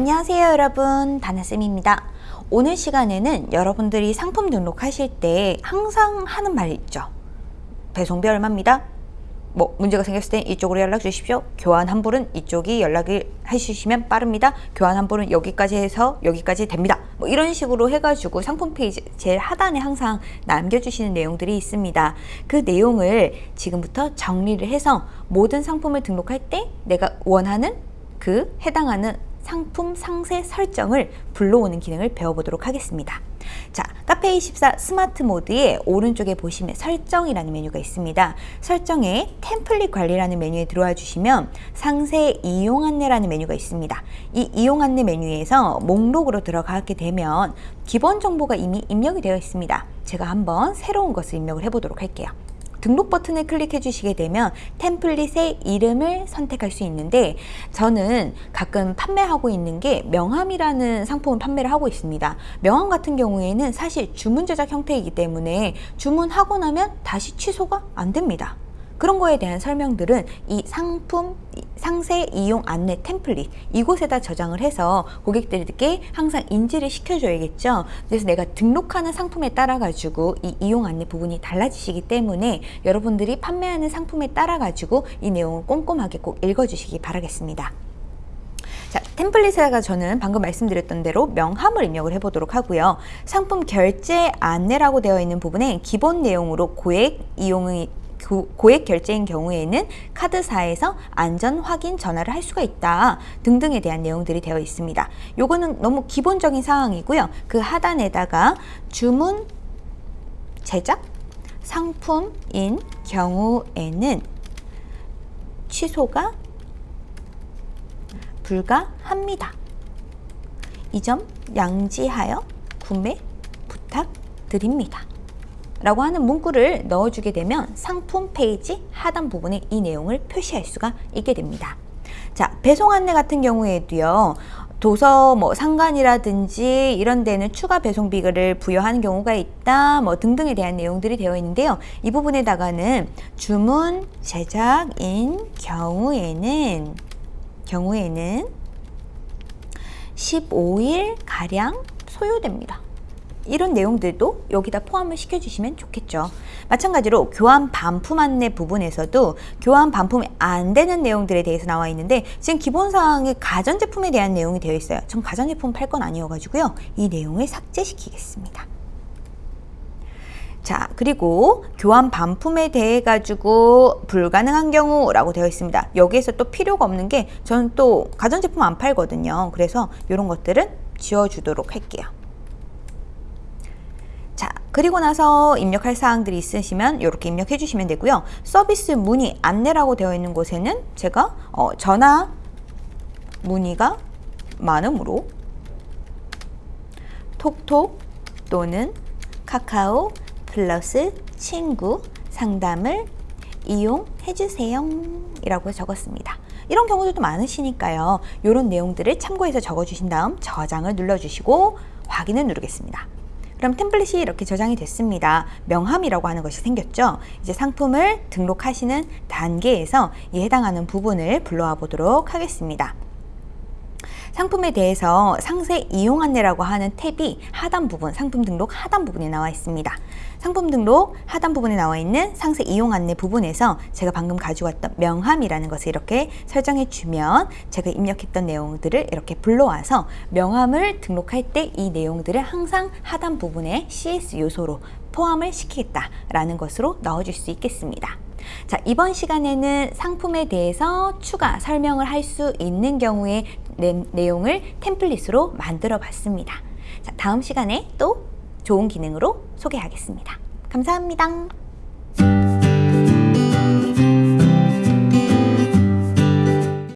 안녕하세요 여러분. 다나쌤입니다. 오늘 시간에는 여러분들이 상품 등록하실 때 항상 하는 말 있죠? 배송비 얼마입니다? 뭐 문제가 생겼을 때 이쪽으로 연락 주십시오. 교환 환불은 이쪽이 연락을 해주시면 빠릅니다. 교환 환불은 여기까지 해서 여기까지 됩니다. 뭐 이런 식으로 해가지고 상품 페이지 제일 하단에 항상 남겨주시는 내용들이 있습니다. 그 내용을 지금부터 정리를 해서 모든 상품을 등록할 때 내가 원하는 그 해당하는 상품 상세 설정을 불러오는 기능을 배워보도록 하겠습니다. 자, 카페24 스마트 모드의 오른쪽에 보시면 설정이라는 메뉴가 있습니다. 설정에 템플릿 관리라는 메뉴에 들어와 주시면 상세 이용 안내라는 메뉴가 있습니다. 이 이용 안내 메뉴에서 목록으로 들어가게 되면 기본 정보가 이미 입력이 되어 있습니다. 제가 한번 새로운 것을 입력을 해보도록 할게요. 등록 버튼을 클릭해 주시게 되면 템플릿의 이름을 선택할 수 있는데 저는 가끔 판매하고 있는 게 명함이라는 상품을 판매를 하고 있습니다. 명함 같은 경우에는 사실 주문 제작 형태이기 때문에 주문하고 나면 다시 취소가 안 됩니다. 그런 거에 대한 설명들은 이 상품 상세 이용 안내 템플릿 이곳에다 저장을 해서 고객들에게 항상 인지를 시켜줘야겠죠 그래서 내가 등록하는 상품에 따라 가지고 이 이용 안내 부분이 달라지시기 때문에 여러분들이 판매하는 상품에 따라 가지고 이 내용을 꼼꼼하게 꼭 읽어주시기 바라겠습니다 자, 템플릿에다가 저는 방금 말씀드렸던 대로 명함을 입력을 해보도록 하고요. 상품 결제 안내라고 되어 있는 부분에 기본 내용으로 고액 이용이 고액 결제인 경우에는 카드사에서 안전 확인 전화를 할 수가 있다 등등에 대한 내용들이 되어 있습니다. 요거는 너무 기본적인 사항이고요. 그 하단에다가 주문 제작 상품인 경우에는 취소가 불가합니다. 이 점 양지하여 구매 부탁드립니다. 라고 하는 문구를 넣어주게 되면 상품 페이지 하단 부분에 이 내용을 표시할 수가 있게 됩니다. 자, 배송 안내 같은 경우에도요. 도서 뭐 상관이라든지 이런 데는 추가 배송비를 부여하는 경우가 있다 뭐 등등에 대한 내용들이 되어 있는데요 이 부분에다가는 주문 제작인 경우에는 경우에는 15일 가량 소요됩니다 이런 내용들도 여기다 포함을 시켜주시면 좋겠죠. 마찬가지로 교환 반품 안내 부분에서도 교환 반품이 안 되는 내용들에 대해서 나와 있는데 지금 기본사항에 가전제품에 대한 내용이 되어 있어요. 전 가전제품 팔 건 아니어가지고요. 이 내용을 삭제시키겠습니다. 자 그리고 교환 반품에 대해 가지고 불가능한 경우 라고 되어 있습니다 여기에서 또 필요가 없는 게 저는 또 가전제품 안 팔거든요 그래서 이런 것들은 지워주도록 할게요 그리고 나서 입력할 사항들이 있으시면 이렇게 입력해 주시면 되고요. 서비스 문의 안내라고 되어 있는 곳에는 제가 어, 전화 문의가 많으므로 톡톡 또는 카카오 플러스 친구 상담을 이용해 주세요 이라고 적었습니다. 이런 경우들도 많으시니까요. 이런 내용들을 참고해서 적어주신 다음 저장을 눌러주시고 확인을 누르겠습니다. 그럼 템플릿이 이렇게 저장이 됐습니다. 명함이라고 하는 것이 생겼죠. 이제 상품을 등록하시는 단계에서 이 해당하는 부분을 불러와 보도록 하겠습니다. 상품에 대해서 상세 이용 안내라고 하는 탭이 하단 부분, 상품 등록 하단 부분에 나와 있습니다. 상품 등록 하단 부분에 나와 있는 상세 이용 안내 부분에서 제가 방금 가져왔던 명함이라는 것을 이렇게 설정해 주면 제가 입력했던 내용들을 이렇게 불러와서 명함을 등록할 때 이 내용들을 항상 하단 부분에 CS 요소로 포함을 시키겠다라는 것으로 넣어줄 수 있겠습니다. 자 이번 시간에는 상품에 대해서 추가 설명을 할 수 있는 경우에 내, 내용을 템플릿으로 만들어 봤습니다. 자 다음 시간에 또 좋은 기능으로 소개하겠습니다. 감사합니다.